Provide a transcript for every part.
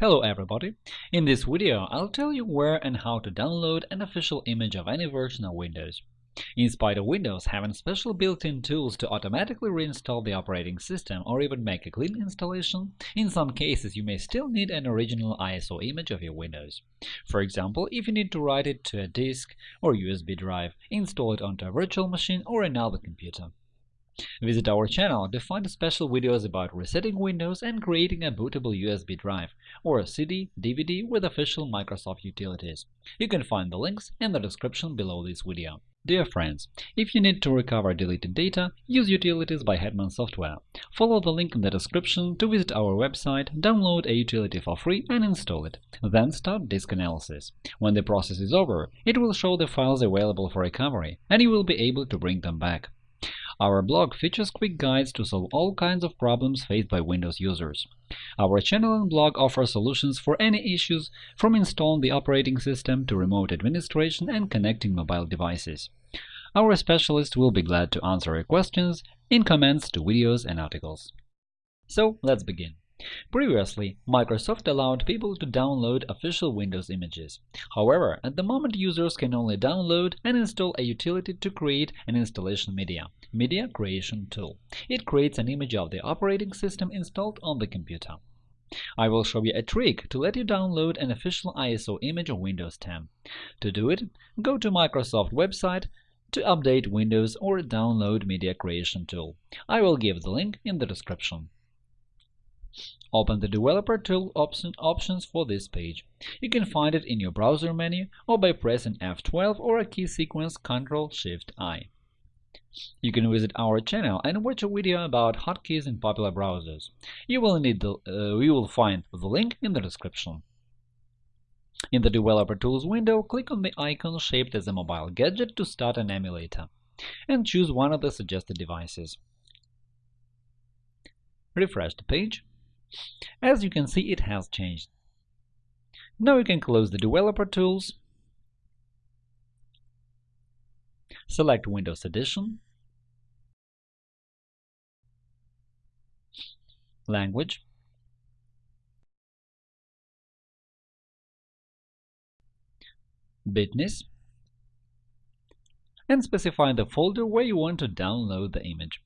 Hello everybody! In this video, I'll tell you where and how to download an official image of any version of Windows. In spite of Windows having special built-in tools to automatically reinstall the operating system or even make a clean installation, in some cases you may still need an original ISO image of your Windows. For example, if you need to write it to a disk or USB drive, install it onto a virtual machine or another computer. Visit our channel to find special videos about resetting Windows and creating a bootable USB drive or a CD, DVD with official Microsoft utilities. You can find the links in the description below this video. Dear friends, if you need to recover deleted data, use Utilities by Hetman Software. Follow the link in the description to visit our website, download a utility for free and install it. Then start disk analysis. When the process is over, it will show the files available for recovery, and you will be able to bring them back. Our blog features quick guides to solve all kinds of problems faced by Windows users. Our channel and blog offer solutions for any issues, from installing the operating system to remote administration and connecting mobile devices. Our specialists will be glad to answer your questions in comments to videos and articles. So let's begin. Previously, Microsoft allowed people to download official Windows images. However, at the moment users can only download and install a utility to create an installation media – Media Creation Tool. It creates an image of the operating system installed on the computer. I will show you a trick to let you download an official ISO image of Windows 10. To do it, go to Microsoft website to update Windows or download Media Creation Tool. I will give the link in the description. Open the Developer Tool option, options for this page. You can find it in your browser menu or by pressing F12 or a key sequence Ctrl-Shift-I. You can visit our channel and watch a video about hotkeys in popular browsers. You will need the, uh, you will find the link in the description. In the Developer Tools window, click on the icon shaped as a mobile gadget to start an emulator, and choose one of the suggested devices. Refresh the page as you can see, it has changed. Now you can close the Developer Tools, select Windows Edition, Language, Bitness, and specify the folder where you want to download the image.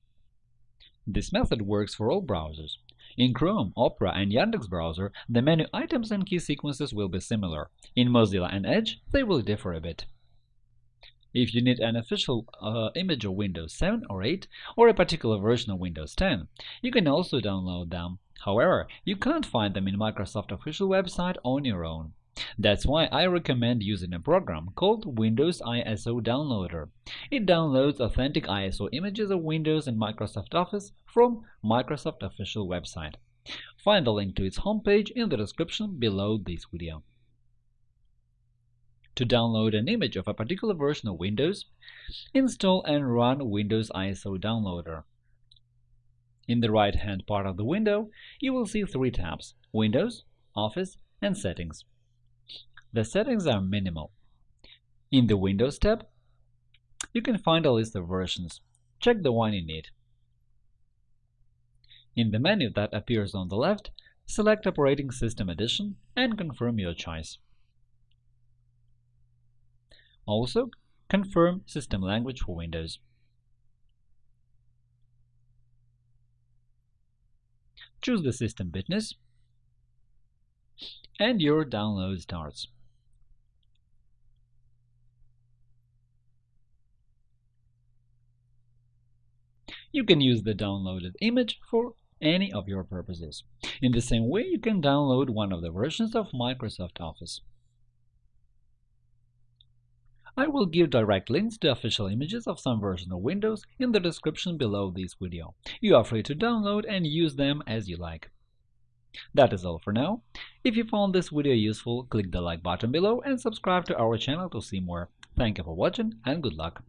This method works for all browsers. In Chrome, Opera, and Yandex browser, the menu items and key sequences will be similar. In Mozilla and Edge, they will differ a bit. If you need an official uh, image of Windows 7 or 8, or a particular version of Windows 10, you can also download them. However, you can't find them in Microsoft official website on your own. That's why I recommend using a program called Windows ISO Downloader. It downloads authentic ISO images of Windows and Microsoft Office from Microsoft official website. Find the link to its homepage in the description below this video. To download an image of a particular version of Windows, install and run Windows ISO Downloader. In the right-hand part of the window, you will see three tabs – Windows, Office, and Settings. The settings are minimal. In the Windows tab, you can find a list of versions. Check the one you need. In the menu that appears on the left, select Operating System Edition and confirm your choice. Also, confirm system language for Windows. Choose the system bitness and your download starts. You can use the downloaded image for any of your purposes. In the same way, you can download one of the versions of Microsoft Office. I will give direct links to official images of some version of Windows in the description below this video. You are free to download and use them as you like. That is all for now. If you found this video useful, click the like button below and subscribe to our channel to see more. Thank you for watching and good luck!